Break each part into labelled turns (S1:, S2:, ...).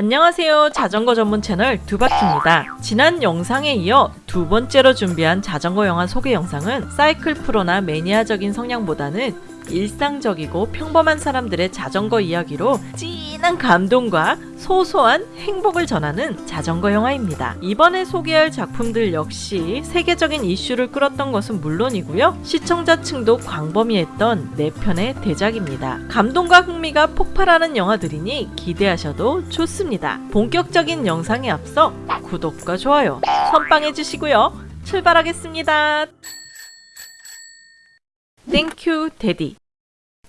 S1: 안녕하세요. 자전거 전문 채널 두바키입니다. 지난 영상에 이어 두 번째로 준비한 자전거 영화 소개 영상은 사이클 프로나 매니아적인 성향보다는 일상적이고 평범한 사람들의 자전거 이야기로 진한 감동과 소소한 행복을 전하는 자전거 영화입니다. 이번에 소개할 작품들 역시 세계적인 이슈를 끌었던 것은 물론이고요. 시청자층도 광범위했던 4편의 대작입니다. 감동과 흥미가 폭발하는 영화들이니 기대하셔도 좋습니다. 본격적인 영상에 앞서 구독과 좋아요 선빵해 주시고요. 출발하겠습니다. Thank you Daddy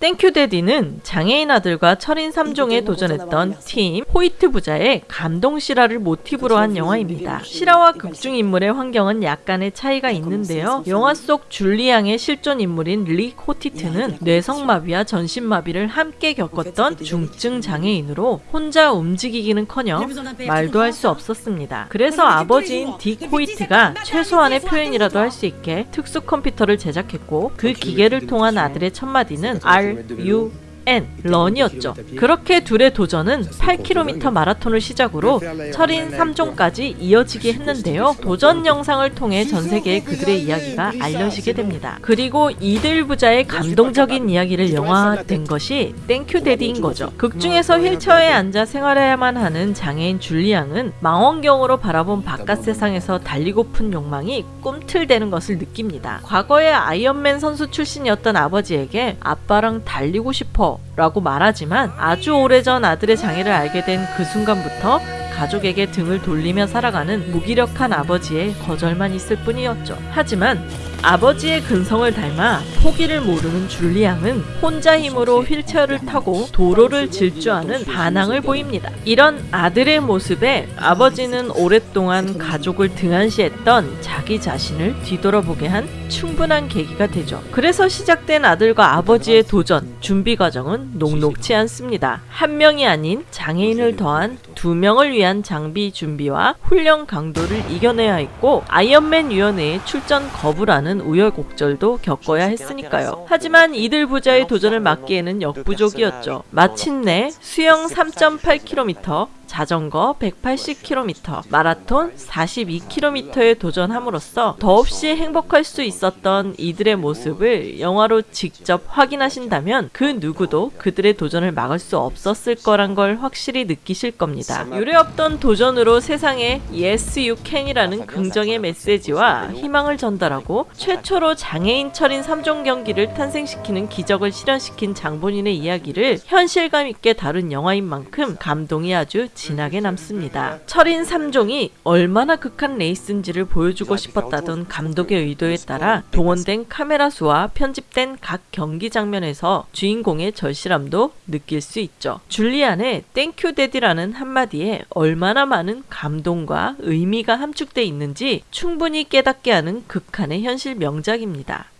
S1: Thank you Daddy는 장애인 아들과 철인 3종에 도전했던 팀 호이트 부자의 감동 실화를 모티브로 한 영화입니다. 실화와 극중 인물의 환경은 약간의 차이가 있는데요. 영화 속 줄리앙의 실존 인물인 릭 호이트는 뇌성마비와 전신마비를 함께 겪었던 중증 장애인으로 혼자 움직이기는커녕 말도 할 수 없었습니다. 그래서 아버지인 딕 호이트가 최소한의 표현이라도 할 수 있게 특수 컴퓨터를 제작했고 그 기계를 통한 아들의 첫마디는 R U N run이었죠. 그렇게 둘의 도전은 8km 마라톤을 시작으로 철인 3종까지 이어지게 했는데요. 도전 영상을 통해 전 세계에 그들의 이야기가 알려지게 됩니다. 그리고 이들 부자의 감동적인 이야기를 영화화된 것이 Thank You Daddy인 거죠. 극 중에서 휠체어에 앉아 생활해야만 하는 장애인 줄리앙은 망원경으로 바라본 바깥 세상에서 달리고픈 욕망이 꿈틀대는 것을 느낍니다. 과거에 아이언맨 선수 출신이었던 아버지에게 아빠랑 달리고 싶어 라고 말하지만 아주 오래전 아들의 장애를 알게 된 그 순간부터 가족에게 등을 돌리며 살아가는 무기력한 아버지의 거절만 있을 뿐이었죠. 하지만 아버지의 근성을 닮아 포기를 모르는 줄리앙은 혼자 힘으로 휠체어를 타고 도로를 질주하는 반항을 보입니다. 이런 아들의 모습에 아버지는 오랫동안 가족을 등한시했던 자기 자신을 뒤돌아보게 한 충분한 계기가 되죠. 그래서 시작된 아들과 아버지의 도전, 준비 과정은 녹록치 않습니다. 한 명이 아닌 장애인을 더한 두 명을 위한 장비 준비와 훈련 강도를 이겨내야 했고 아이언맨 위원회에 출전 거부라는 우여곡절도 겪어야 했으니까요. 하지만 이들 부자의 도전을 막기에는 역부족이었죠. 마침내 수영 3.8km, 자전거 180km, 마라톤 42km에 도전함으로써 더없이 행복할 수 있었던 이들의 모습을 영화로 직접 확인하신다면 그 누구도 그들의 도전을 막을 수 없었을 거란 걸 확실히 느끼실 겁니다. 유례없던 도전으로 세상에 Yes You Can이라는 긍정의 메시지와 희망을 전달하고 최초로 장애인 철인 3종 경기를 탄생시키는 기적을 실현시킨 장본인의 이야기를 현실감 있게 다룬 영화인 만큼 감동이 아주 진하게 남습니다. 철인 3종이 얼마나 극한 레이스인지를 보여주고 싶었다던 감독의 의도에 따라 동원된 카메라 수와 편집된 각 경기 장면에서 주인공의 절실함도 느낄 수 있죠. 줄리안의 Thank you daddy라는 한마디에 얼마나 많은 감동과 의미가 함축돼 있는지 충분히 깨닫게 하는 극한의 현실 명작입니다.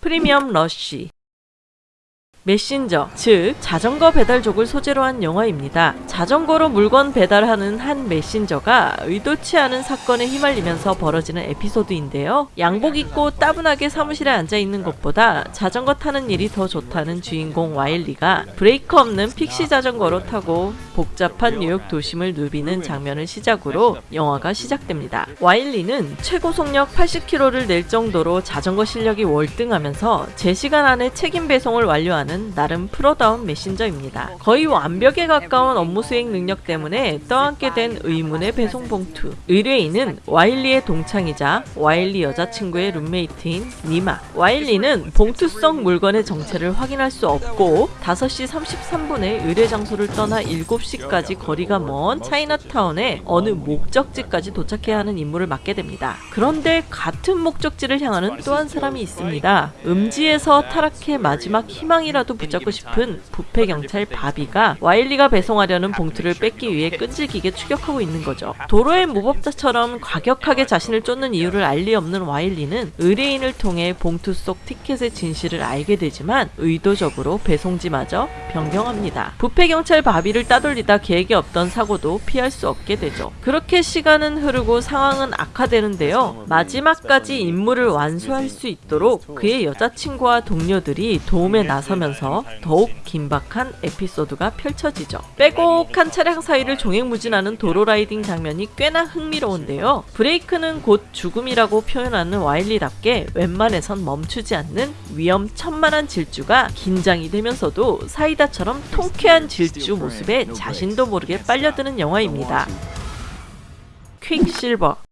S1: Premium Rush 메신저, 즉 자전거 배달족을 소재로 한 영화입니다. 자전거로 물건 배달하는 한 메신저가 의도치 않은 사건에 휘말리면서 벌어지는 에피소드인데요. 양복 입고 따분하게 사무실에 앉아 있는 것보다 자전거 타는 일이 더 좋다는 주인공 와일리가 브레이크 없는 fixie 자전거로 타고 복잡한 뉴욕 도심을 누비는 장면을 시작으로 영화가 시작됩니다. 와일리는 최고 속력 80km를 낼 정도로 자전거 실력이 월등하면서 제 시간 안에 책임 배송을 완료하는 하는 나름 프로다운 메신저입니다. 거의 완벽에 가까운 업무 수행 능력 때문에 떠안게 된 의문의 배송 봉투. 의뢰인은 와일리의 동창이자 와일리 여자친구의 룸메이트인 니마. 와일리는 봉투 속 물건의 정체를 확인할 수 없고 5시 33분에 의뢰 장소를 떠나 7시까지 거리가 먼 차이나타운의 어느 목적지까지 도착해야 하는 임무를 맡게 됩니다. 그런데 같은 목적지를 향하는 또 한 사람이 있습니다. 음지에서 타락해 마지막 희망이라도 하나라도 붙잡고 싶은 부패 경찰 바비가 와일리가 배송하려는 봉투를 뺏기 위해 끈질기게 추격하고 있는 거죠. 도로의 무법자처럼 과격하게 자신을 쫓는 이유를 알 리 없는 와일리는 의뢰인을 통해 봉투 속 티켓의 진실을 알게 되지만 의도적으로 배송지마저 변경합니다. 부패 경찰 바비를 따돌리다 계획이 없던 사고도 피할 수 없게 되죠. 그렇게 시간은 흐르고 상황은 악화되는데요. 마지막까지 임무를 완수할 수 있도록 그의 여자친구와 동료들이 도움에 나서면서 되면서 더욱 긴박한 에피소드가 펼쳐지죠. 빼곡한 차량 사이를 종횡무진하는 도로 riding 장면이 꽤나 흥미로운데요. 브레이크는 곧 죽음이라고 표현하는 와일리답게 웬만해선 멈추지 않는 위험천만한 질주가 긴장이 되면서도 사이다처럼 통쾌한 질주 모습에 자신도 모르게 빨려드는 영화입니다. Quicksilver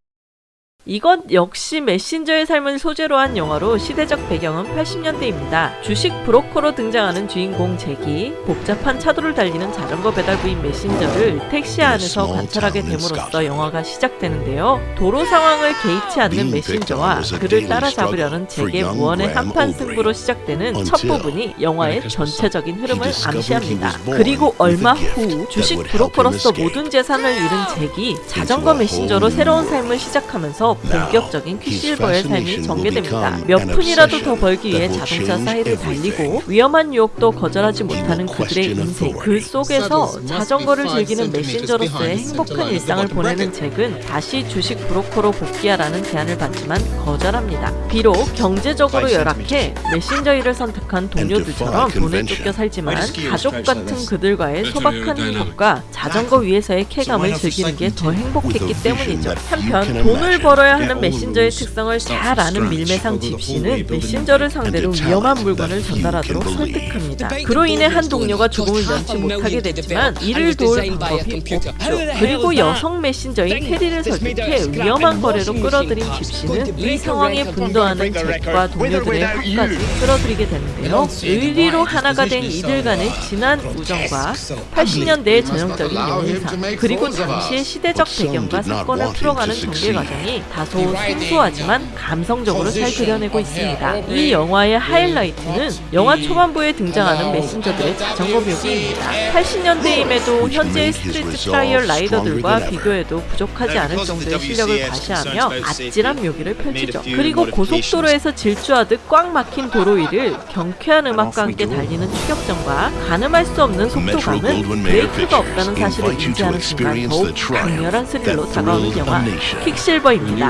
S1: 이것 역시 메신저의 삶을 소재로 한 영화로 시대적 배경은 80년대입니다. 주식 브로커로 등장하는 주인공 잭이 복잡한 차도를 달리는 자전거 배달부인 메신저를 택시 안에서 관찰하게 됨으로써 영화가 시작되는데요. 도로 상황을 개의치 않는 메신저와 그를 따라잡으려는 잭의 무언의 한판 승부로 시작되는 첫 부분이 영화의 전체적인 흐름을 암시합니다. 그리고 얼마 후 주식 브로커로서 모든 재산을 잃은 잭이 자전거 메신저로 새로운 삶을 시작하면서 본격적인 퀵실버의 삶이 전개됩니다. 몇 푼이라도 더 벌기 위해 자동차 사이를 달리고 위험한 유혹도 거절하지 못하는 그들의 인생. 그 속에서 자전거를 즐기는 메신저로서의 행복한 일상을 보내는 잭은 다시 주식 브로커로 복귀하라는 제안을 받지만 거절합니다. 비록 경제적으로 열악해 메신저 일을 선택한 동료들처럼 돈에 쫓겨 살지만 가족 같은 그들과의 소박한 행복과 자전거 위에서의 쾌감을 즐기는 게 더 행복했기 때문이죠. 한편 돈을 벌어 벌어야 하는 메신저의 특성을 잘 아는 밀매상 집시는 메신저를 상대로 위험한 물건을 전달하도록 설득합니다. 그로 인해 한 동료가 죽음을 면치 못하게 되지만 이를 도울 방법이 없죠. 그리고 여성 메신저인 테리를 설득해 위험한 거래로 끌어들인 집시는 이 상황에 분도하는 잭과 동료들의 화까지 끌어들이게 되는데요. 의리로 하나가 된 이들 간의 진한 우정과 80년대의 전형적인 연인상 그리고 당시의 시대적 배경과 사건을 풀어가는 전개 과정이 다소 생소하지만 감성적으로 잘 그려내고 있습니다. 이 영화의 하이라이트는 영화 초반부에 등장하는 메신저들의 자전거 묘기입니다. 80년대임에도 현재의 street trial rider들과 비교해도 부족하지 않을 정도의 실력을 과시하며 아찔한 묘기를 펼치죠. 그리고 고속도로에서 질주하듯 꽉 막힌 도로 위를 경쾌한 음악과 함께 달리는 추격전과 가늠할 수 없는 속도감은 브레이크가 없다는 사실을 인지하는 순간 더욱 강렬한 스릴로 다가오는 영화 퀵실버입니다.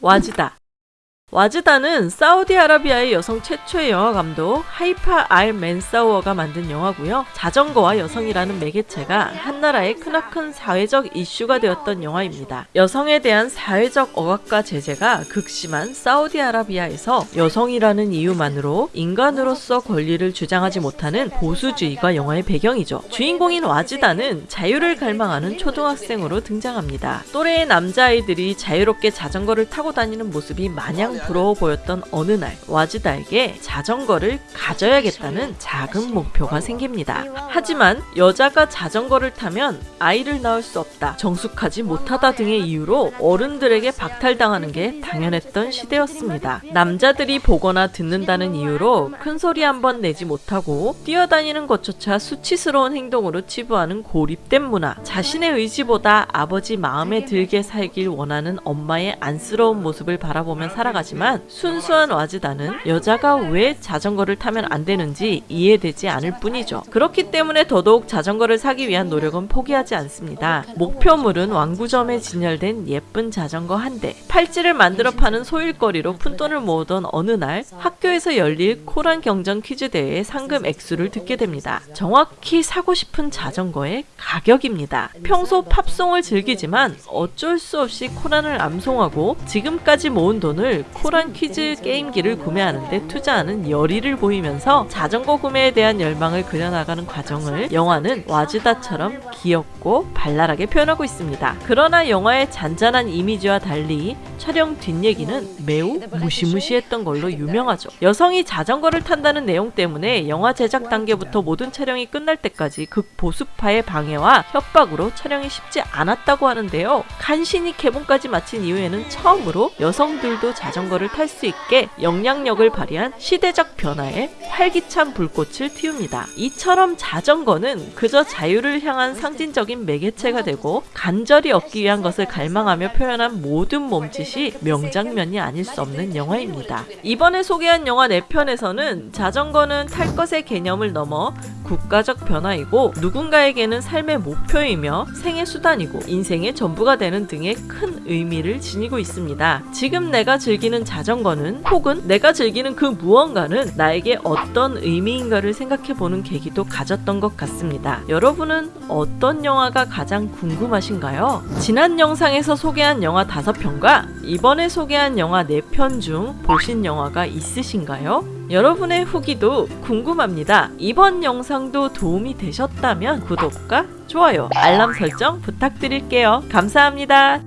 S1: 와즈다 와즈다는 사우디아라비아의 여성 최초의 영화 감독 하이파 알 맨사우어가 만든 영화고요. 자전거와 여성이라는 매개체가 한 나라의 크나큰 사회적 이슈가 되었던 영화입니다. 여성에 대한 사회적 억압과 제재가 극심한 사우디아라비아에서 여성이라는 이유만으로 인간으로서 권리를 주장하지 못하는 보수주의가 영화의 배경이죠. 주인공인 와즈다는 자유를 갈망하는 초등학생으로 등장합니다. 또래의 남자아이들이 자유롭게 자전거를 타고 다니는 모습이 마냥 부러워 보였던 어느 날 와즈다에게 자전거를 가져야겠다는 작은 목표가 생깁니다. 하지만 여자가 자전거를 타면 아이를 낳을 수 없다, 정숙하지 못하다 등의 이유로 어른들에게 박탈당하는 게 당연했던 시대였습니다. 남자들이 보거나 듣는다는 이유로 큰 소리 한 번 내지 못하고 뛰어다니는 것조차 수치스러운 행동으로 치부하는 고립된 문화, 자신의 의지보다 아버지 마음에 들게 살길 원하는 엄마의 안쓰러운 모습을 바라보며 살아가지 하지만 순수한 와즈다는 여자가 왜 자전거를 타면 안 되는지 이해되지 않을 뿐이죠. 그렇기 때문에 더더욱 자전거를 사기 위한 노력은 포기하지 않습니다. 목표물은 왕구점에 진열된 예쁜 자전거 한 대. 팔찌를 만들어 파는 소일거리로 푼돈을 모으던 어느 날 학교에서 열릴 코란 경전 퀴즈 대회의 상금 액수를 듣게 됩니다. 정확히 사고 싶은 자전거의 가격입니다. 평소 팝송을 즐기지만 어쩔 수 없이 코란을 암송하고 지금까지 모은 돈을 코란 퀴즈 게임기를 구매하는데 투자하는 열의를 보이면서 자전거 구매에 대한 열망을 그려나가는 과정을 영화는 와즈다처럼 귀엽고 발랄하게 표현하고 있습니다. 그러나 영화의 잔잔한 이미지와 달리 촬영 뒷얘기는 매우 무시무시했던 걸로 유명하죠. 여성이 자전거를 탄다는 내용 때문에 영화 제작 단계부터 모든 촬영이 끝날 때까지 극보수파의 방해와 협박으로 촬영이 쉽지 않았다고 하는데요. 간신히 개봉까지 마친 이후에는 처음으로 여성들도 자전거를 탈 수 있게 영향력을 발휘한 시대적 변화에 활기찬 불꽃을 틔웁니다. 이처럼 자전거는 그저 자유를 향한 상징적인 매개체가 되고 간절히 얻기 위한 것을 갈망하며 표현한 모든 몸짓 이 명장면이 아닐 수 없는 영화입니다. 이번에 소개한 영화 4편에서는 자전거는 탈 것의 개념을 넘어 국가적 변화이고 누군가에게는 삶의 목표이며 생의 수단이고 인생의 전부가 되는 등의 큰 의미를 지니고 있습니다. 지금 내가 즐기는 자전거는 혹은 내가 즐기는 그 무언가는 나에게 어떤 의미인가를 생각해 보는 계기도 가졌던 것 같습니다. 여러분은 어떤 영화가 가장 궁금하신가요? 지난 영상에서 소개한 영화 5편과 이번에 소개한 영화 4편 중 보신 영화가 있으신가요? 여러분의 후기도 궁금합니다. 이번 영상도 도움이 되셨다면 구독과 좋아요, 알람 설정 부탁드릴게요. 감사합니다.